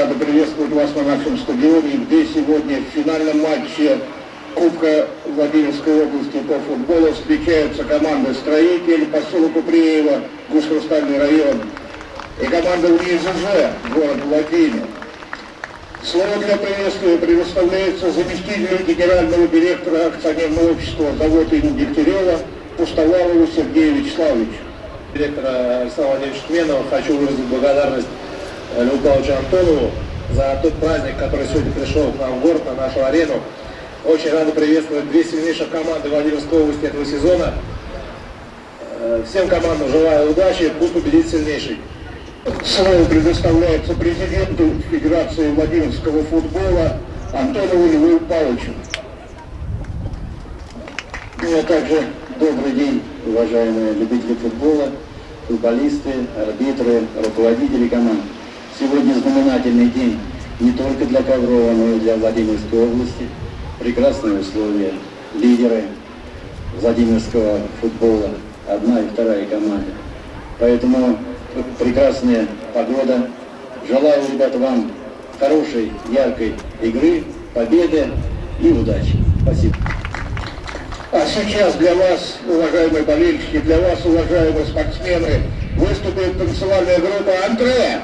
Рады приветствовать вас на нашем стадионе, где сегодня в финальном матче Кубка Владимирской области по футболу встречаются команды «Строитель», поселок Упреева, Гусь-Хрустальный район и команда УИЗЖ, город Владимир. Слово для приветствия предоставляется заместителю генерального директора акционерного общества завода имени Дегтярева Пустовалову Сергею Вячеславовичу. Директора Александра Владимировича Тменова хочу выразить благодарность Льву Павловичу Антонову за тот праздник, который сегодня пришел к нам в город, на нашу арену. Очень рады приветствовать две сильнейших команды Владимирской области этого сезона. Э, всем командам желаю удачи, пусть победит сильнейший. Слово предоставляется президенту Федерации Владимирского футбола Антонову Льву Павловичу. Ну, а также добрый день, уважаемые любители футбола, футболисты, арбитры, руководители команд. Сегодня знаменательный день не только для Коврова, но и для Владимирской области. Прекрасные условия, лидеры Владимирского футбола, одна и вторая команда. Поэтому прекрасная погода. Желаю, ребята, вам хорошей, яркой игры, победы и удачи. Спасибо. А сейчас для вас, уважаемые болельщики, для вас, уважаемые спортсмены, выступит танцевальная группа «Андрея».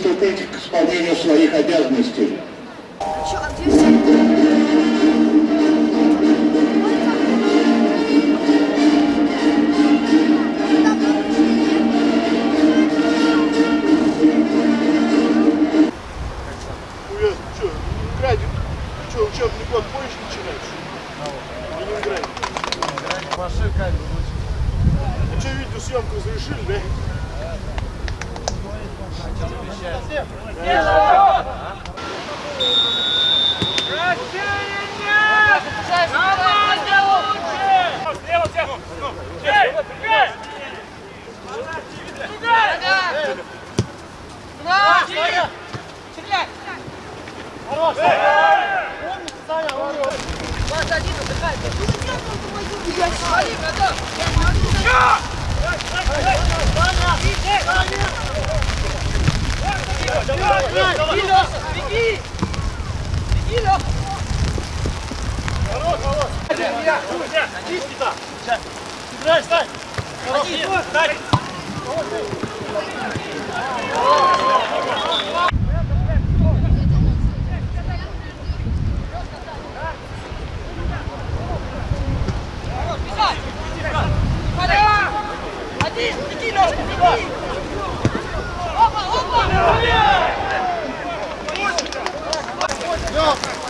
Приступить к исполнению своих обязанностей. Один, Опа, опа!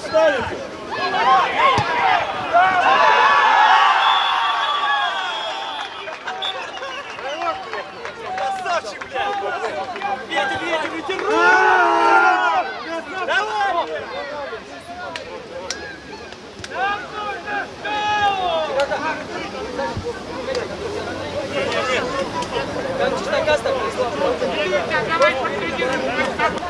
ставите? Красавчик, блядь! Ветер, ветер, ветер! Давай! Там чистокаста пришла. Давай, подведи, как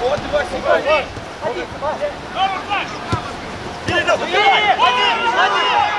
Вот, Вася, Вася! Ходи, Вася! Один, один, один!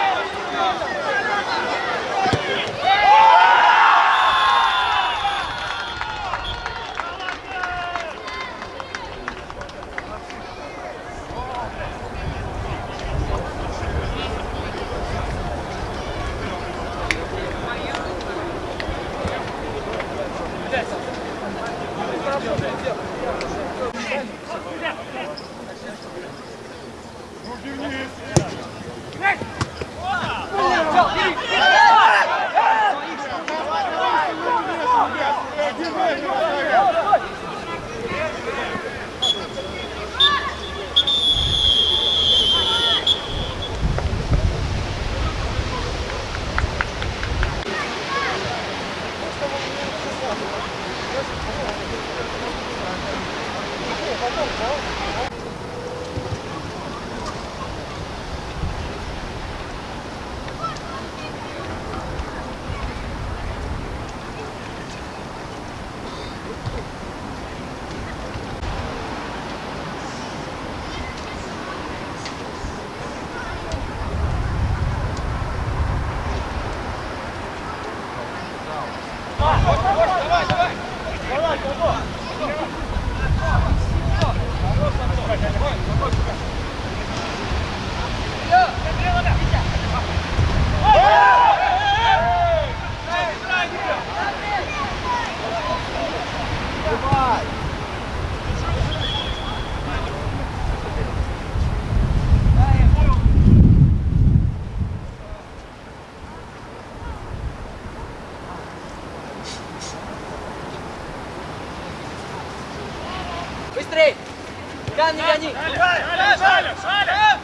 Не гони. Шаля, Шаля!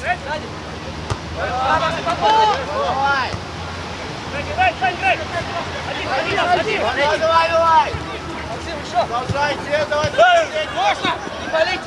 Сзади. Свободу. Играй, играй, играй! Один, один, один! Давай, давай, давай! Максим, еще. Продолжайте, давай! Можно? Не болеть.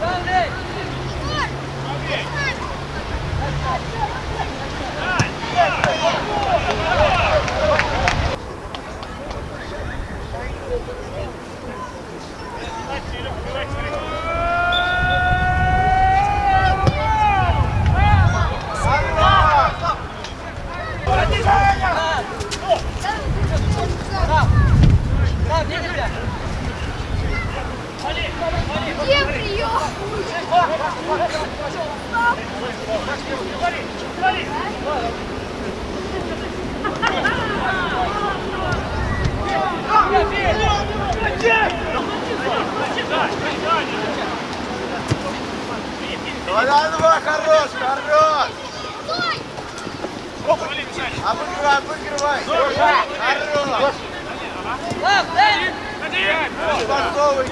Андрей! Да, где нельзя? Где прием? Давай, давай, давай, хорош, хорош! Обыгрывай, обыгрывай! Хорош! Лав, дай! Басовый!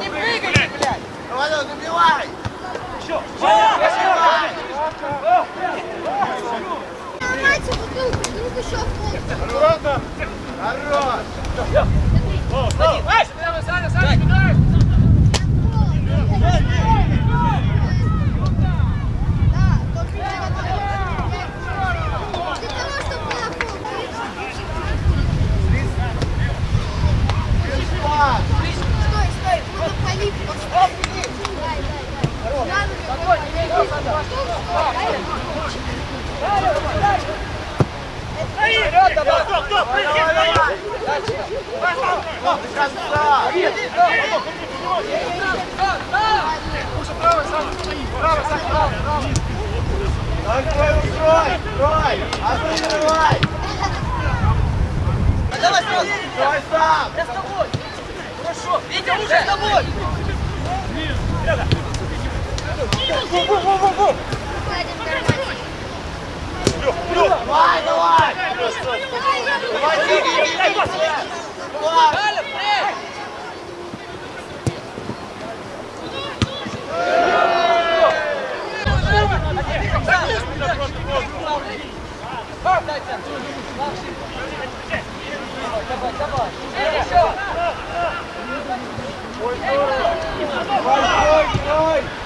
Не прыгай, блядь! Давай, добивай! Ломайте бутылку, вдруг еще в пол. Хорош! Да, только для того, чтобы было пол. Стой, стой, вот полив, постой. Дай, дай, дай. Надо Вперед, давай! Открой, устрой! Строй! Обыгрывай!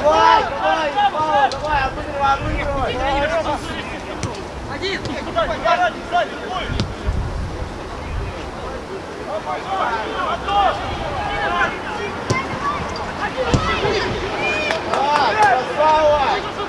Давай, давай, Павел, давай, обыгрывай, обыгрывай! Один! Так, красава!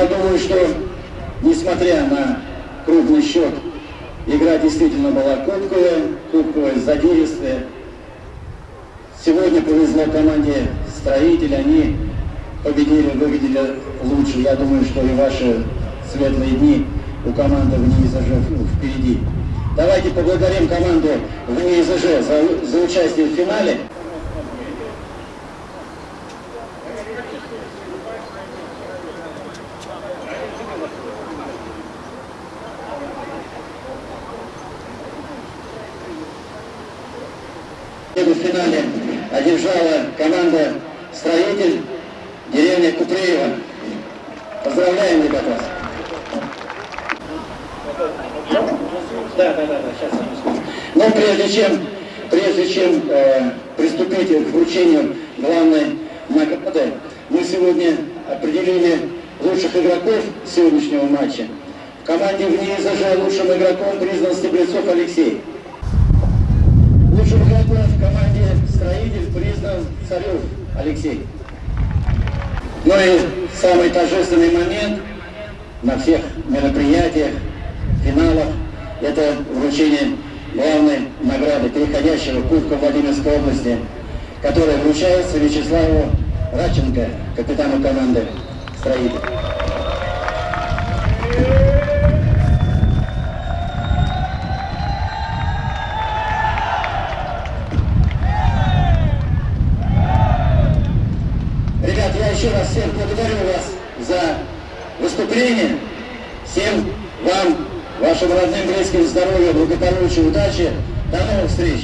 Я думаю, что, несмотря на крупный счет, игра действительно была кубковая, кубковая, задиристая. Сегодня повезло команде строителей, они победили, выглядели лучше. Я думаю, что и ваши светлые дни у команды в НИИЗЖ впереди. Давайте поблагодарим команду в НИИЗЖ за, за участие в финале. Победу в финале одержала команда «Строитель» деревня Купреева. Поздравляем, ребята! Да, да, да, сейчас. Но прежде чем, прежде чем э, приступить к вручению главной награды, мы сегодня определили лучших игроков сегодняшнего матча. В команде в НИИЗЖ лучшим игроком признан Стеблецов Алексей. Лучшим игроком в команде Признан Царев Алексей. Ну и самый торжественный момент на всех мероприятиях, финалах – это вручение главной награды переходящего Кубка Владимирской области, которая вручается Вячеславу Радченко, капитану команды «Строитель». Еще раз всех благодарю вас за выступление. Всем вам, вашим родным, близким здоровья, благополучия, удачи. До новых встреч.